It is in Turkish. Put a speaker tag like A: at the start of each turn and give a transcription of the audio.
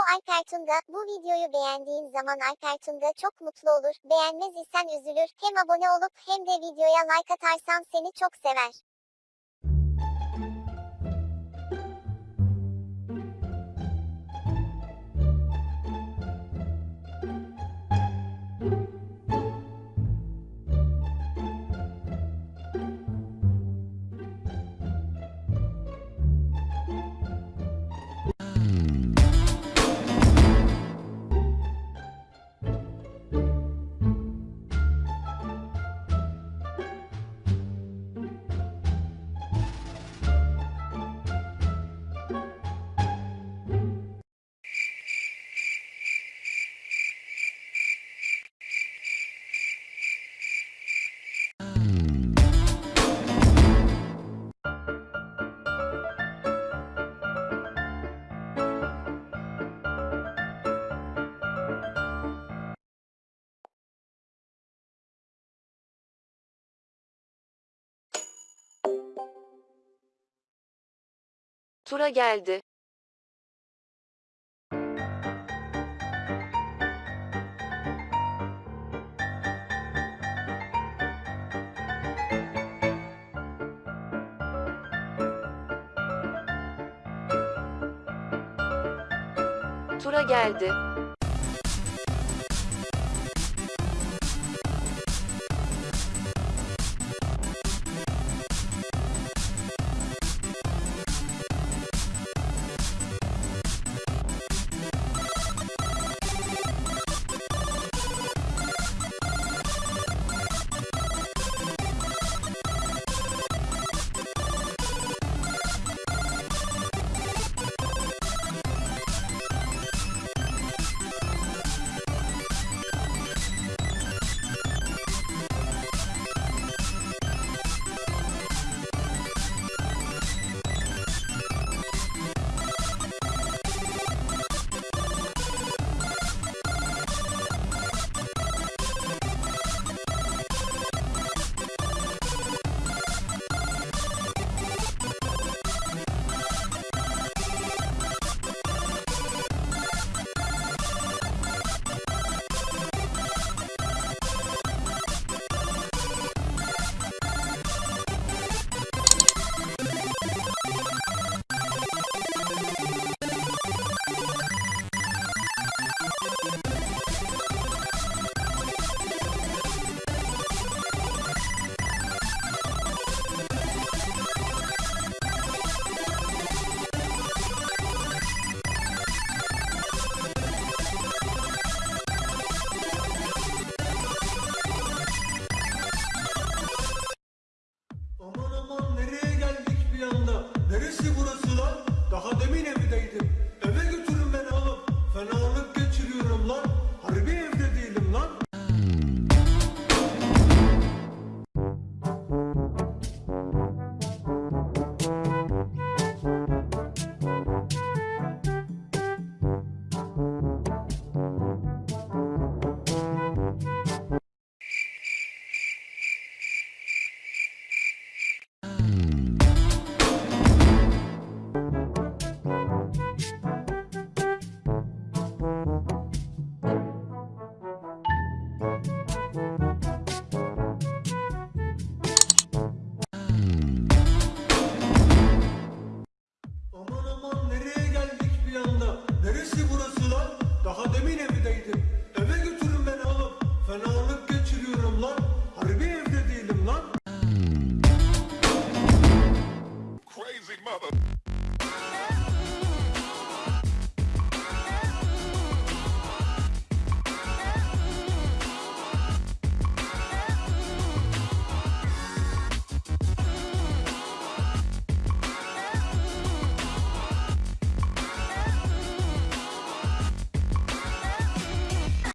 A: bu Alper Tunga. Bu videoyu beğendiğin zaman Alper Tunga çok mutlu olur. Beğenmez isen üzülür. Hem abone olup hem de videoya like atarsan seni çok sever.
B: Tura geldi. Tura geldi.